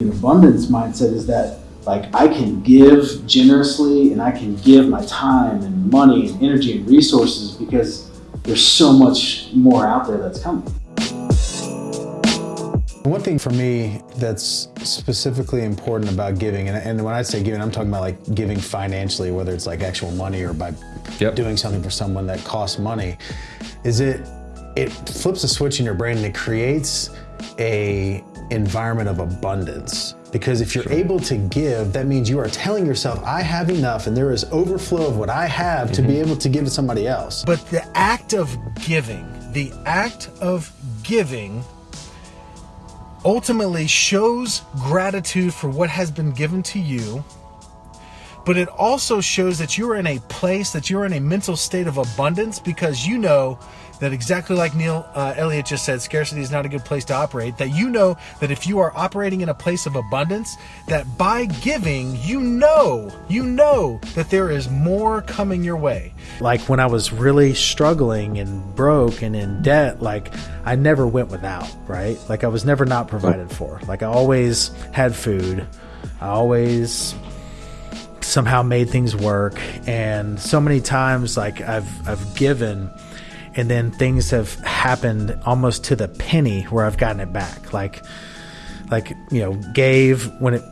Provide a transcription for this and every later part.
An abundance mindset is that like I can give generously and I can give my time and money and energy and resources because there's so much more out there that's coming. One thing for me that's specifically important about giving, and, and, when I say giving, I'm talking about like giving financially, whether it's like actual money or by yep. doing something for someone that costs money, is it it flips a switch in your brain and it creates a environment of abundance. Because if you're sure. able to give, that means you are telling yourself, I have enough and there is overflow of what I have mm -hmm. to be mm-hmm. able to give to somebody else. But the act of giving, the act of giving ultimately shows gratitude for what has been given to you but it also shows that you're in a place, that you're in a mental state of abundance because you know that exactly like Neil uh, Elliott just said, scarcity is not a good place to operate. That you know that if you are operating in a place of abundance, that by giving, you know, you know that there is more coming your way. Like when I was really struggling and broke and in debt, like I never went without, right? Like I was never not provided for. Like I always had food. I always somehow made things work. And so many times like I've I've given and then things have happened almost to the penny where I've gotten it back. Like like you know gave when it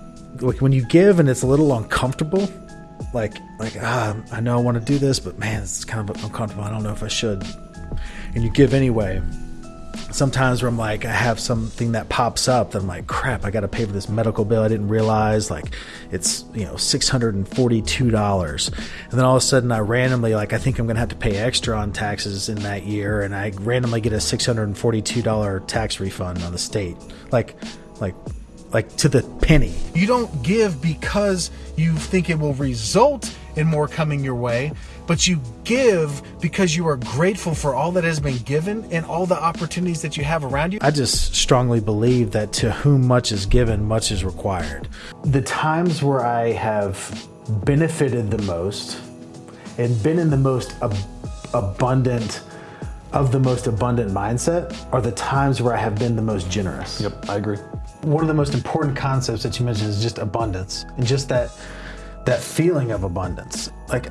like when you give and it's a little uncomfortable like like ah, I know I want to do this but man it's kind of uncomfortable. I don't know if I should. And you give anyway sometimes where I'm like, I have something that pops up that I'm like, crap, I got to pay for this medical bill. I didn't realize like it's, you know, $642. And then all of a sudden I randomly, like, I think I'm going to have to pay extra on taxes in that year. And I randomly get a $642 tax refund on the state. Like, like, like to the penny. You don't give because you think it will result in more coming your way, but you give because you are grateful for all that has been given and all the opportunities that you have around you. I just strongly believe that to whom much is given, much is required. The times where I have benefited the most and been in the most ab abundant of the most abundant mindset are the times where I have been the most generous. Yep, I agree. One of the most important concepts that you mentioned is just abundance and just that that feeling of abundance. Like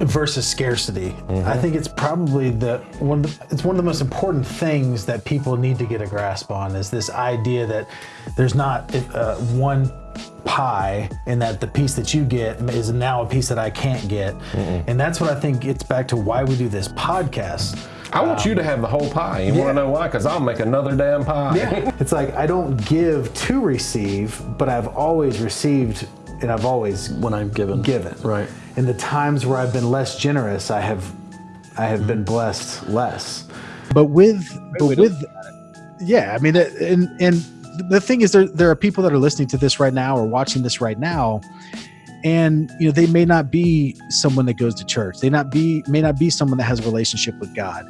versus scarcity. Mm -hmm. I think it's probably the one the, it's one of the most important things that people need to get a grasp on is this idea that there's not uh, one pie and that the piece that you get is now a piece that I can't get. Mm -mm. And that's what I think gets back to why we do this podcast. I want um, you to have the whole pie. You yeah. want to know why? Because I'll make another damn pie. Yeah. it's like I don't give to receive, but I've always received and I've always when I'm given given right. In the times where I've been less generous, I have I have been blessed less. But with but with yeah, I mean, and and the thing is, there there are people that are listening to this right now or watching this right now, and you know they may not be someone that goes to church. They not be may not be someone that has a relationship with God.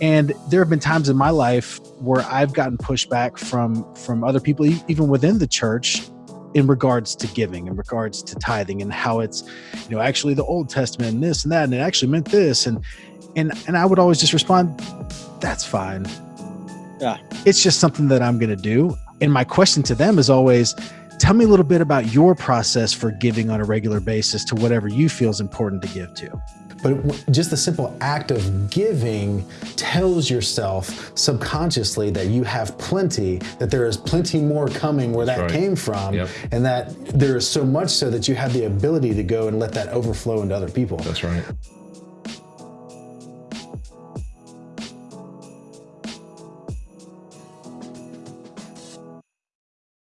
And there have been times in my life where I've gotten pushback from from other people, even within the church, in regards to giving, in regards to tithing, and how it's, you know, actually the Old Testament and this and that, and it actually meant this, and and and I would always just respond, "That's fine. Yeah, it's just something that I'm going to do." And my question to them is always, "Tell me a little bit about your process for giving on a regular basis to whatever you feel is important to give to." But just the simple act of giving tells yourself subconsciously that you have plenty, that there is plenty more coming where that right. came from, yep. and that there is so much so that you have the ability to go and let that overflow into other people. That's right.